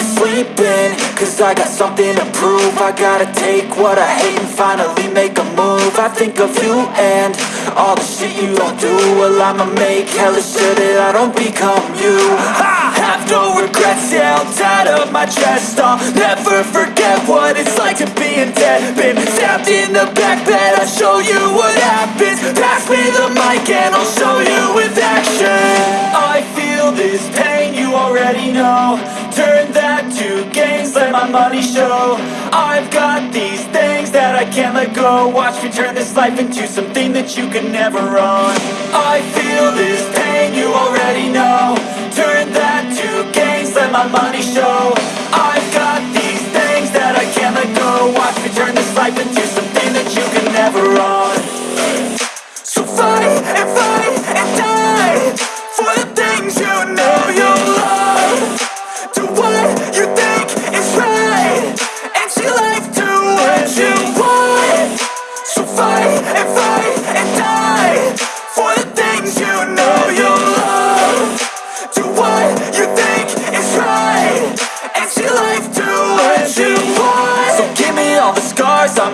sleeping Cause I got something to prove. I gotta take what I hate and finally make a move. I think of you and all the shit you don't do. Well I'ma make hella sure that I don't become you. I have no regrets, yeah I'll tie up my chest I'll never forget what it's like to be in debt. Been stabbed in the back bed I'll show you what happens. Pass me the mic and I'll show you Turn that to gains, let my money show. I've got these things that I can't let go. Watch me turn this life into something that you can never own. I feel this pain, you already know. Turn that to gains, let my money show. I've got these things that I can't let go. Watch me turn this life into something that you can never own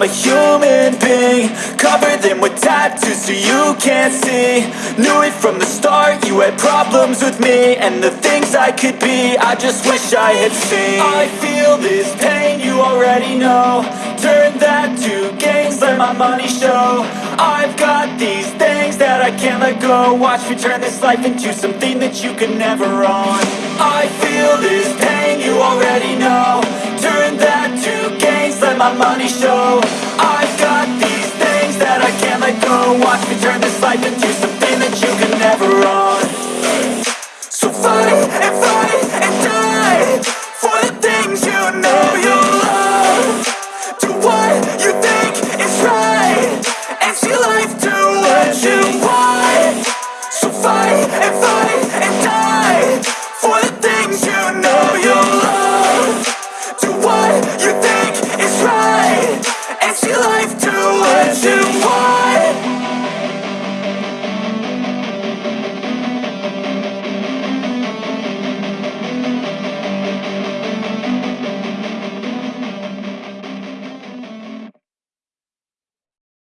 I'm a human being Cover them with tattoos so you can't see. Knew it from the start, you had problems with me And the things I could be, I just wish I had seen. I feel this pain, you already know. Turn that to gains, let my money show. I've got these things that I can't let go. Watch me turn this life into something that you could never own. I feel this pain, my money show. I've got these things that I can't let go. Watch me turn this life into something